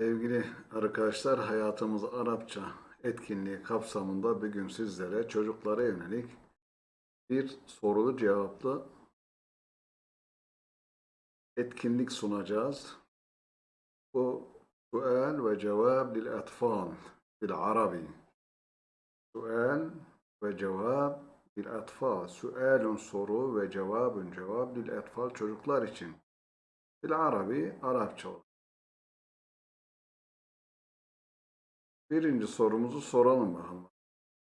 Sevgili arkadaşlar, hayatımız Arapça etkinliği kapsamında bugün sizlere çocuklara yönelik bir sorulu cevaplı etkinlik sunacağız. Bu sual ve cevap lil atfal bil arabi. Sual ve cevap bil atfal. Sualun soru ve cevabun cevap lil atfal çocuklar için. Bil arabi Arapça olur. Birinci sorumuzu soralım bakalım.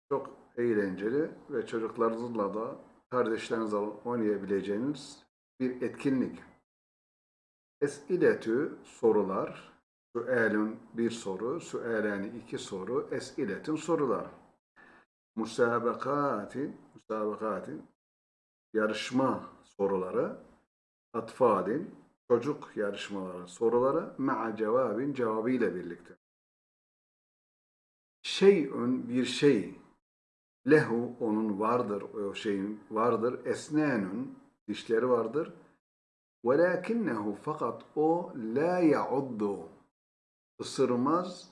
Çok eğlenceli ve çocuklarınızla da kardeşlerinizle oynayabileceğiniz bir etkinlik. Esiletü sorular, suelün bir soru, sueleni iki soru, esiletün sorular. Musabakatin, musabakatin yarışma soruları, atfalin çocuk yarışmaları soruları, ma'a cevabin cevabıyla birlikte şeyün bir şey. Lehu onun vardır o şeyin vardır. Esnenun dişleri vardır. Velakinnehu fakat o la yauddu. Isırmaz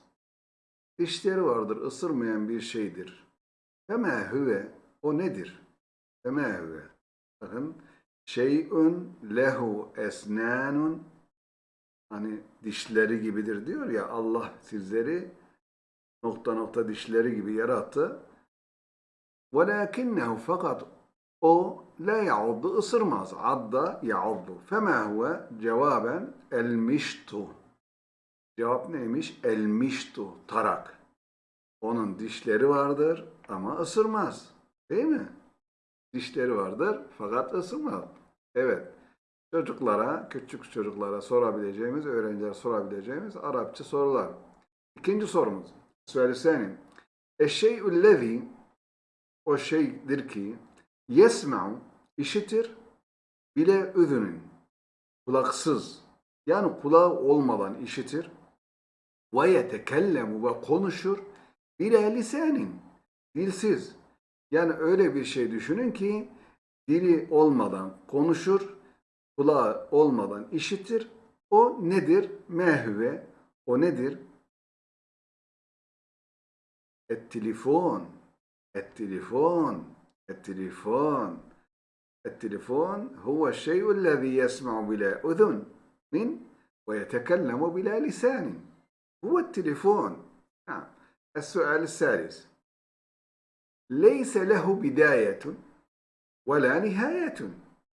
dişleri vardır ısırmayan bir şeydir. Fema huve o nedir? Fema huve bakın şeyün lehu esnanun hani dişleri gibidir diyor ya Allah sizleri nokta nokta dişleri gibi yarattı. وَلَاكِنَّهُ fakat o la yauddu ısırmaz. Adda yauddu. Fema huve cevaben elmiştu. Cevap neymiş? Elmiştu. Tarak. Onun dişleri vardır ama ısırmaz. Değil mi? Dişleri vardır fakat ısırmaz. Evet. Çocuklara, küçük çocuklara sorabileceğimiz, öğrencilere sorabileceğimiz Arapça sorular. İkinci sorumuz. Söylesene. Eşşey'üllezî o şeydir ki yesma'u işitir bile üzünün kulaksız. Yani kulağı olmadan işitir. Ve yetekellemu ve konuşur bile lisanin dilsiz. Yani öyle bir şey düşünün ki dili olmadan konuşur kulağı olmadan işitir. O nedir? Mehve. O nedir التليفون التليفون التليفون التليفون هو الشيء الذي يسمع بلا أذن من ويتكلم بلا لسان هو التليفون نعم السؤال الثالث ليس له بداية ولا نهاية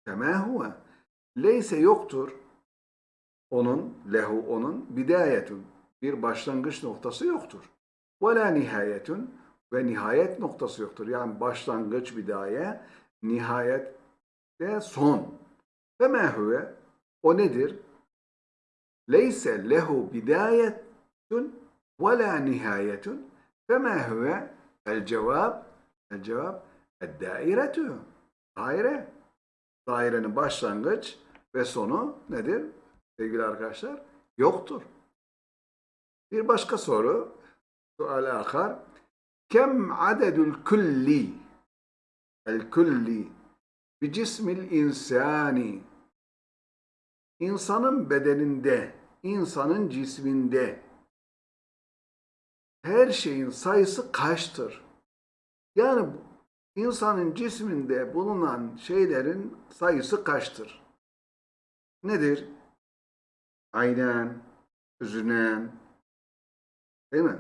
كما هو ليس yoktur onun lehu onun bidayetun bir başlangıç noktası yoktur. Ve la nihayetun ve nihayet noktası yoktur. Yani başlangıç bidaye, nihayet de son. Ve ma huve o nedir? Leyse lehu bidayetun ve la nihayetun ve ma huve el cevap el cevap el dairetu daire dairenin başlangıç ve sonu nedir sevgili arkadaşlar? Yoktur. Bir başka soru سؤال آخر كم عدد الكل الكل بجسم الإنسان insanın bedeninde, insanın cisminde her şeyin sayısı kaçtır? Yani insanın cisminde bulunan şeylerin sayısı kaçtır? Nedir? Aynen, üzünen, değil mi?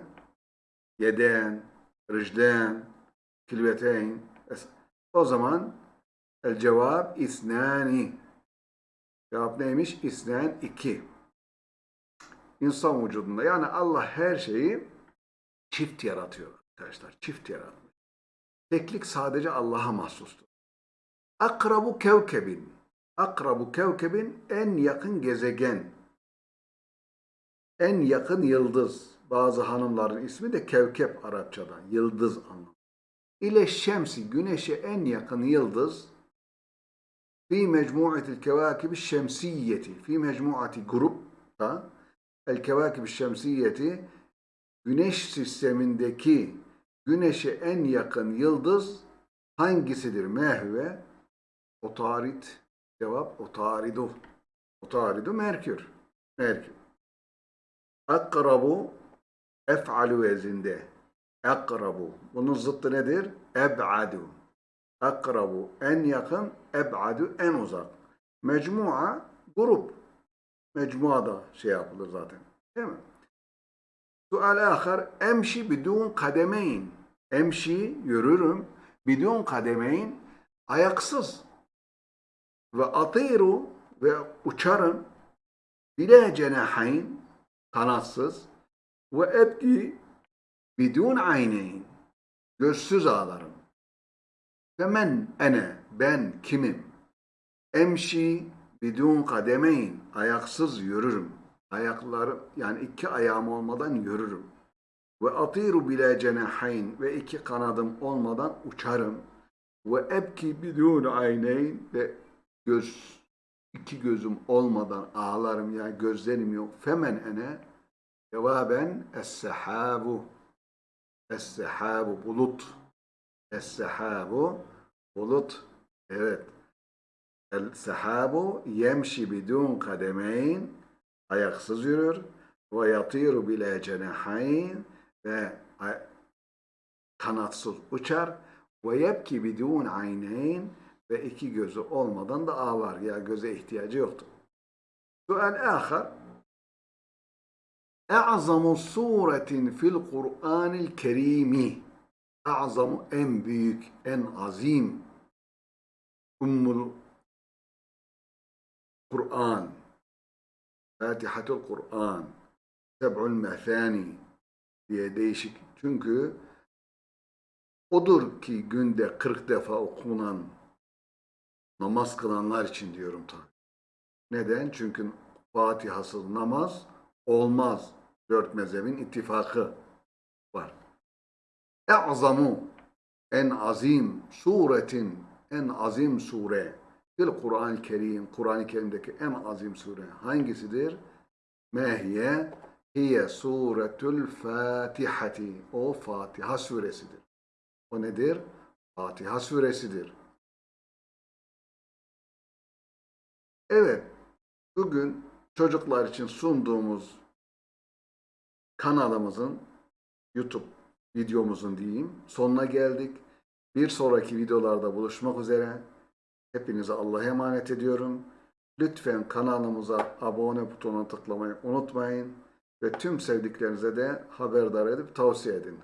Yeden, ricden, kilveteyn. O zaman el cevap isnani. Cevap neymiş? İsnen iki. İnsan vücudunda. Yani Allah her şeyi çift yaratıyor arkadaşlar. Çift yaratmış. Teklik sadece Allah'a mahsustur. Akrabu kevkebin. Akrabu kevkebin en yakın gezegen. En yakın yıldız. Bazı hanımların ismi de Kevkep Arapçadan, yıldız anlamı. İle şemsi, güneşe en yakın yıldız fi mecmuatil kevakibi şemsiyeti, fi mecmuati grupta el kevakibi şemsiyeti güneş sistemindeki güneşe en yakın yıldız hangisidir? Mehve otarit cevap otaridu. Otaridu Merkür. Merkür. Akrabu ef'alu vezinde. Akrabu. Bunun zıttı nedir? Eb'adu. Akrabu en yakın, eb'adu en uzak. Mecmua grup. Mecmuada şey yapılır zaten. Değil mi? Sual ahar emşi bidun kademeyn. Emşi yürürüm bidun kademeyn ayaksız. Ve atiru ve uçarım bile cenahayn kanatsız ve ebki bidun ayneyn gözsüz ağlarım. Ve men ene ben kimim? Emşi bidun kademeyn ayaksız yürürüm. Ayaklarım yani iki ayağım olmadan yürürüm. Ve atiru bile cenahayn ve iki kanadım olmadan uçarım. Ve ebki bidun ayneyn ve göz iki gözüm olmadan ağlarım ya gözlerim yok. Femen ene cevaben es-sehabu. Es-sehabu bulut. Es-sehabu bulut evet. El-sehabu yemşi bidun kademeyn ayaksız yürür. Ve yatiru bile cenahayn ve kanatsız uçar. Ve yebki bidun ayneyn ve iki gözü olmadan da ağlar. Ya göze ihtiyacı yoktur. Sual ahar E'zamu suretin fil Kur'anil kerimi E'zamu en büyük, en azim Ummul Kur'an Fatihatul Kur'an Seb'ul Methani diye değişik. Çünkü odur ki günde 40 defa okunan namaz kılanlar için diyorum tabi. Neden? Çünkü Fatihasız namaz olmaz. Dört mezhebin ittifakı var. E'zamu en azim suretin en azim sure fil Kur'an-ı Kerim Kur'an-ı Kerim'deki en azim sure hangisidir? Mehiye hiye suretül Fatihati o Fatiha suresidir. O nedir? Fatiha suresidir. Evet, bugün çocuklar için sunduğumuz kanalımızın YouTube videomuzun diyeyim sonuna geldik. Bir sonraki videolarda buluşmak üzere. Hepinize Allah'a emanet ediyorum. Lütfen kanalımıza abone butonuna tıklamayı unutmayın ve tüm sevdiklerinize de haberdar edip tavsiye edin.